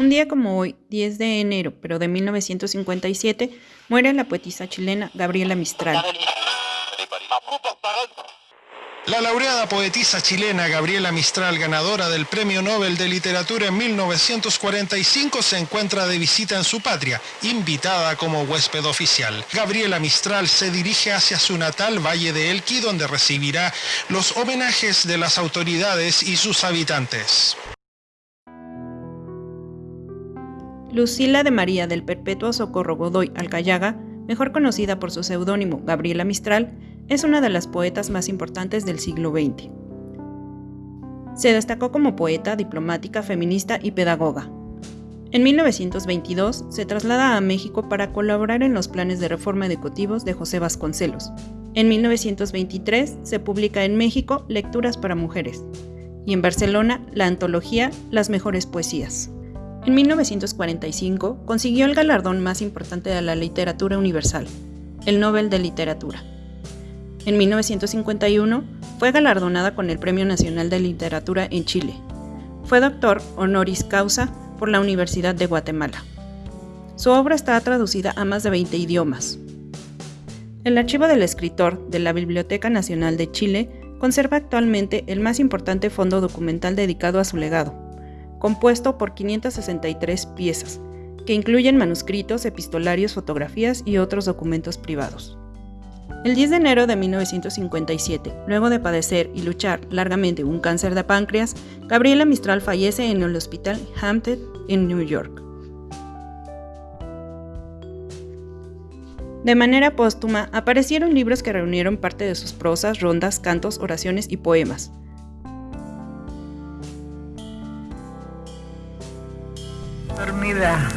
Un día como hoy, 10 de enero, pero de 1957, muere la poetisa chilena Gabriela Mistral. La laureada poetisa chilena Gabriela Mistral, ganadora del Premio Nobel de Literatura en 1945, se encuentra de visita en su patria, invitada como huésped oficial. Gabriela Mistral se dirige hacia su natal Valle de Elqui, donde recibirá los homenajes de las autoridades y sus habitantes. Lucila de María del Perpetuo Socorro Godoy Alcayaga, mejor conocida por su seudónimo Gabriela Mistral, es una de las poetas más importantes del siglo XX. Se destacó como poeta, diplomática, feminista y pedagoga. En 1922 se traslada a México para colaborar en los planes de reforma educativos de José Vasconcelos. En 1923 se publica en México Lecturas para Mujeres y en Barcelona la antología Las Mejores Poesías. En 1945 consiguió el galardón más importante de la literatura universal, el Nobel de Literatura. En 1951 fue galardonada con el Premio Nacional de Literatura en Chile. Fue doctor honoris causa por la Universidad de Guatemala. Su obra está traducida a más de 20 idiomas. El archivo del escritor de la Biblioteca Nacional de Chile conserva actualmente el más importante fondo documental dedicado a su legado, compuesto por 563 piezas, que incluyen manuscritos, epistolarios, fotografías y otros documentos privados. El 10 de enero de 1957, luego de padecer y luchar largamente un cáncer de páncreas, Gabriela Mistral fallece en el Hospital Hampton en New York. De manera póstuma, aparecieron libros que reunieron parte de sus prosas, rondas, cantos, oraciones y poemas, dormida,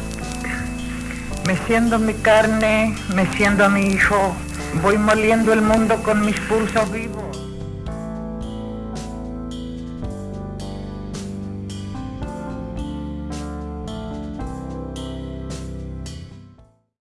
meciendo mi carne, meciendo a mi hijo, voy moliendo el mundo con mis pulsos vivos.